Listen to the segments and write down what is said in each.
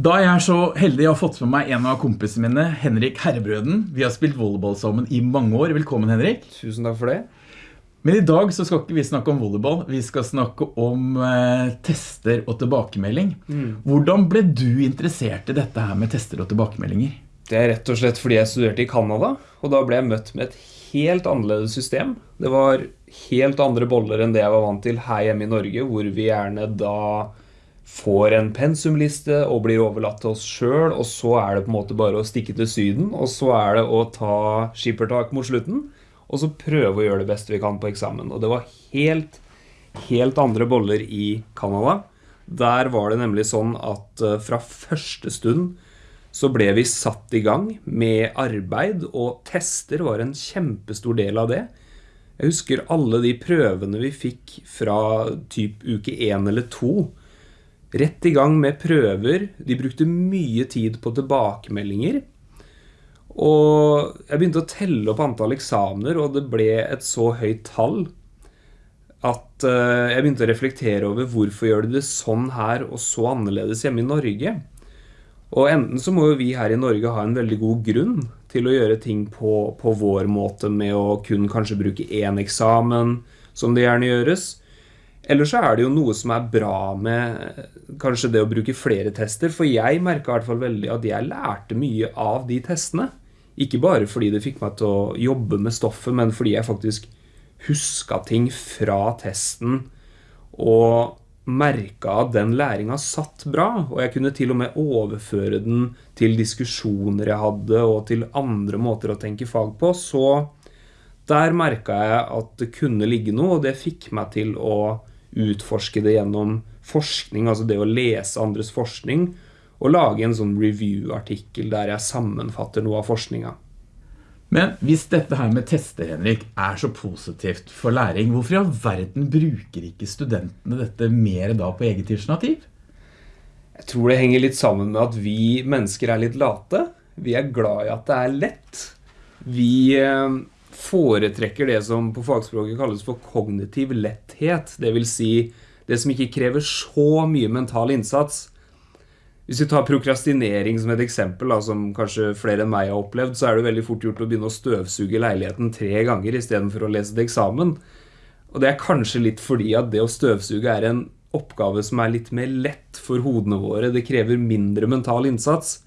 Da er jeg så heldig å ha fått med meg en av kompisene mine, Henrik Herrebrøden. Vi har spilt volleyball sammen i mange år. Velkommen, Henrik. Tusen takk for det. Men i dag så skal ikke vi snakke om volleyball. Vi skal snakke om eh, tester og tilbakemelding. Hvordan ble du interessert i dette her med tester og tilbakemeldinger? Det er rett og slett fordi jeg studerte i Canada, og da ble jeg møtt med et helt annerledes system. Det var helt andre boller enn det jeg var vant til her hjemme i Norge, hvor vi gjerne da får en pensumliste og blir overlatt til oss sjøl, og så er det på en måte bare å stikke til Syden, og så er det å ta skippertak mot slutten, og så prøve å gjøre det beste vi kan på eksamen. Og det var helt, helt andre boller i Canada. Der var det nemlig sånn at eh, fra første stund så ble vi satt i gang med arbeid, og tester var en kjempestor del av det. Jeg husker alle de prøvene vi fikk fra typ uke 1 eller 2. Rett i gang med prøver. De brukte mye tid på tilbakemeldinger. Og jeg begynte å telle opp antall eksamener, og det ble et så høyt tall at eh, jeg begynte å reflektere over hvorfor gjør de det sånn her og så annerledes hjemme i Norge. Og enten så må jo vi her i Norge ha en veldig god grunn til å gjøre ting på, på vår måte med å kun kanskje bruke én eksamen, som det gjerne gjøres. Eller så er det jo noe som er bra med kanskje det å bruke flere tester. For jeg merka i hvert fall veldig at jeg lærte mye av de testene. Ikke bare fordi det fikk meg til å jobbe med stoffet, men fordi jeg faktisk huska ting fra testen og merka at den læringa satt bra. Og jeg kunne til og med overføre den til diskusjoner jeg hadde, og til andre måter å tenke fag på. Så der merka jeg at det kunne ligge noe, og det fikk meg til å utforske det gjennom forskning, altså det å lese andres forskning, og lage en sånn review-artikkel der jeg sammenfatter noe av forskninga. Men hvis dette her med tester, Henrik, er så positivt for læring, hvorfor i all verden bruker ikke studentene dette mer da på eget initiativ? Jeg tror det henger litt sammen med at vi mennesker er litt late. Vi er glad i at det er lett. Vi eh, foretrekker det som på fagspråket kalles for kognitiv letthet. Det vil si det som ikke krever så mye mental innsats. Hvis vi tar prokrastinering som et eksempel, da, som kanskje flere enn meg har opplevd, så er det veldig fort gjort å begynne å støvsuge leiligheten tre ganger istedenfor å lese til eksamen. Og det er kanskje litt fordi at det å støvsuge er en oppgave som er litt mer lett for hodene våre. Det krever mindre mental innsats.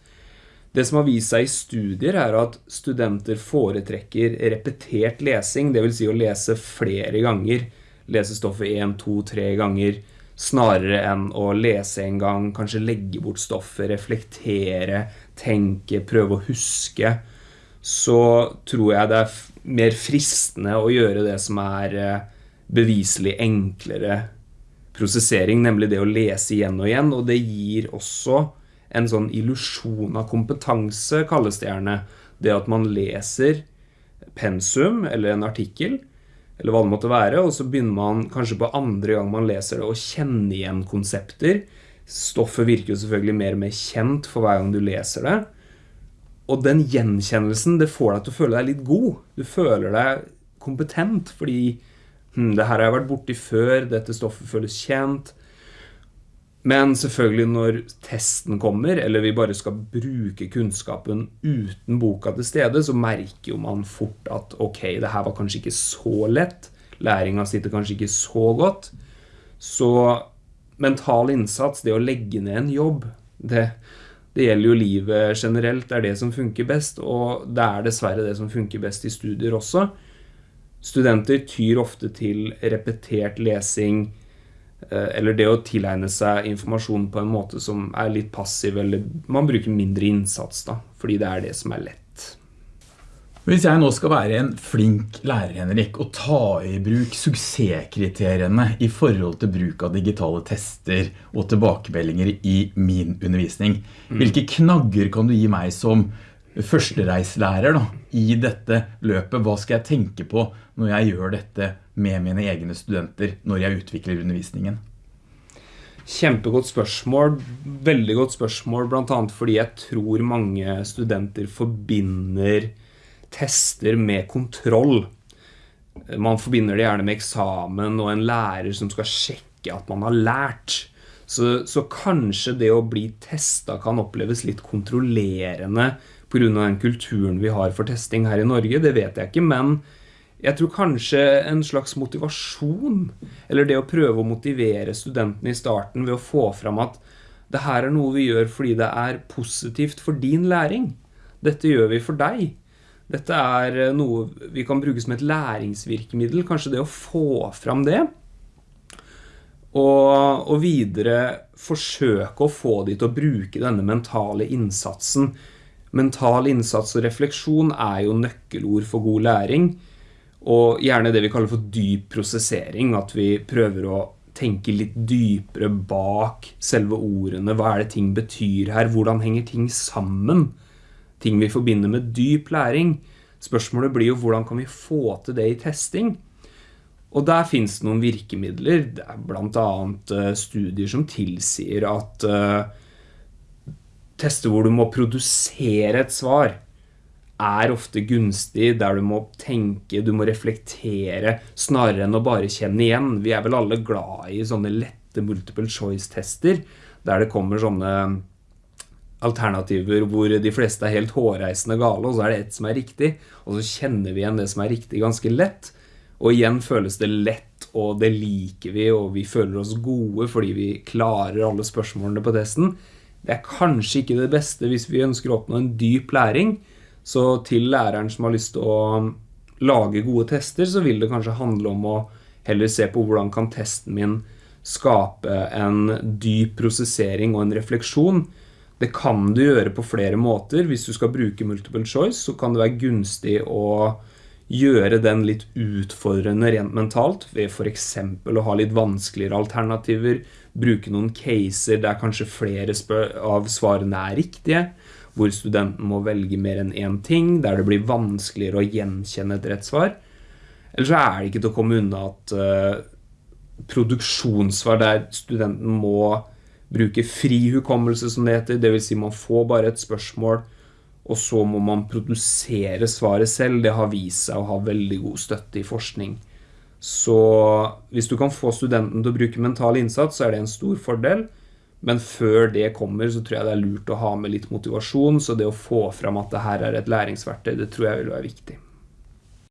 Det som har vist seg i studier, er at studenter foretrekker repetert lesing, dvs. Si å lese flere ganger. Lese stoffet én, to, tre ganger snarere enn å lese en gang, kanskje legge bort stoffet, reflektere, tenke, prøve å huske, så tror jeg det er mer fristende å gjøre det som er eh, beviselig enklere prosessering, nemlig det å lese igjen og igjen, og det gir også en sånn illusjon av kompetanse, kalles det gjerne. Det at man leser pensum eller en artikkel, eller hva det måtte være, og så begynner man kanskje på andre gang man leser det å kjenne igjen konsepter. Stoffet virker jo selvfølgelig mer og mer kjent for hver gang du leser det. Og den gjenkjennelsen, det får deg til å føle deg litt god. Du føler deg kompetent, fordi hm, det her har jeg vært borti før, dette stoffet føles kjent. Men selvfølgelig når testen kommer, eller vi bare skal bruke kunnskapen uten boka til stede, så merker jo man fort at ok, det her var kanskje ikke så lett. Læringa sitter kanskje ikke så godt. Så mental innsats, det å legge ned en jobb, det, det gjelder jo livet generelt. Det er det som funker best, og det er dessverre det som funker best i studier også. Studenter tyr ofte til repetert lesing, eller det å tilegne seg informasjon på en måte som er litt passiv, eller man bruker mindre innsats, da, fordi det er det som er lett. Hvis jeg nå skal være en flink lærer, Henrik, og ta i bruk suksesskriteriene i forhold til bruk av digitale tester og tilbakemeldinger i min undervisning, mm. hvilke knagger kan du gi meg som førstereislærer da, i dette løpet. Hva skal jeg tenke på når jeg gjør dette med mine egne studenter når jeg utvikler undervisningen? Kjempegodt spørsmål. Veldig godt spørsmål, annet fordi jeg tror mange studenter forbinder tester med kontroll. Man forbinder det gjerne med eksamen og en lærer som skal sjekke at man har lært. Så, så kanskje det å bli testa kan oppleves litt kontrollerende pga. den kulturen vi har for testing her i Norge, det vet jeg ikke, men jeg tror kanskje en slags motivasjon, eller det å prøve å motivere studentene i starten ved å få fram at det her er noe vi gjør fordi det er positivt for din læring. Dette gjør vi for deg. Dette er noe vi kan bruke som et læringsvirkemiddel. Kanskje det å få fram det. Og, og videre forsøke å få de til å bruke denne mentale innsatsen. Mental innsats og refleksjon er jo nøkkelord for god læring. Og gjerne det vi kaller for dyp prosessering. At vi prøver å tenke litt dypere bak selve ordene. Hva er det ting betyr her? Hvordan henger ting sammen? Ting vi forbinder med dyp læring. Spørsmålet blir jo hvordan kan vi få til det i testing? Og der finnes det noen virkemidler. Det er annet eh, studier som tilsier at uh, tester hvor du må produsere et svar er ofte gunstig, der du må tenke, du må reflektere, snarere enn å bare kjenne igjen. Vi er vel alle glad i sånne lette multiple choice-tester, der det kommer sånne alternativer hvor de fleste er helt hårreisende gale, og så er det ett som er riktig, og så kjenner vi igjen det som er riktig ganske lett. Og igjen føles det lett, og det liker vi, og vi føler oss gode fordi vi klarer alle spørsmålene på testen. Det er kanskje ikke det beste hvis vi ønsker å oppnå en dyp læring, så til læreren som har lyst til å lage gode tester, så vil det kanskje handle om å heller se på hvordan kan testen min skape en dyp prosessering og en refleksjon. Det kan du gjøre på flere måter. Hvis du skal bruke multiple choice, så kan det være gunstig å gjøre den litt utfordrende rent mentalt, ved eksempel å ha litt vanskeligere alternativer, bruke noen caser der kanskje flere av svarene er riktige, hvor studenten må velge mer enn én ting, der det blir vanskeligere å gjenkjenne et rett svar. Eller så er det ikke til å komme unna at uh, produksjonssvar der studenten må bruke fri hukommelse, som det heter, dvs. Si man får bare et spørsmål, og så må man produsere svaret selv. Det har vist seg å ha veldig god støtte i forskning. Så hvis du kan få studenten til å bruke mental innsats, så er det en stor fordel. Men før det kommer, så tror jeg det er lurt å ha med litt motivasjon. Så det å få fram at det her er et læringsverktøy, det tror jeg vil være viktig.